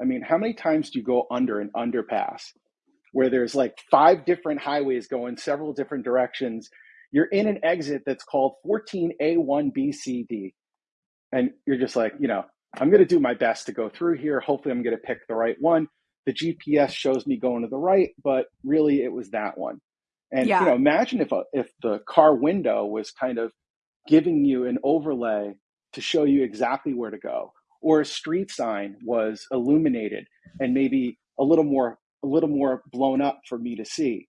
I mean, how many times do you go under an underpass where there's like five different highways going several different directions? You're in an exit that's called 14A1BCD. And you're just like, you know, I'm going to do my best to go through here. Hopefully, I'm going to pick the right one. The GPS shows me going to the right, but really it was that one. And Yeah. you know, imagine if a, if the car window was kind of giving you an overlay to show you exactly where to go, or a street sign was illuminated and maybe a little more a little more blown up for me to see.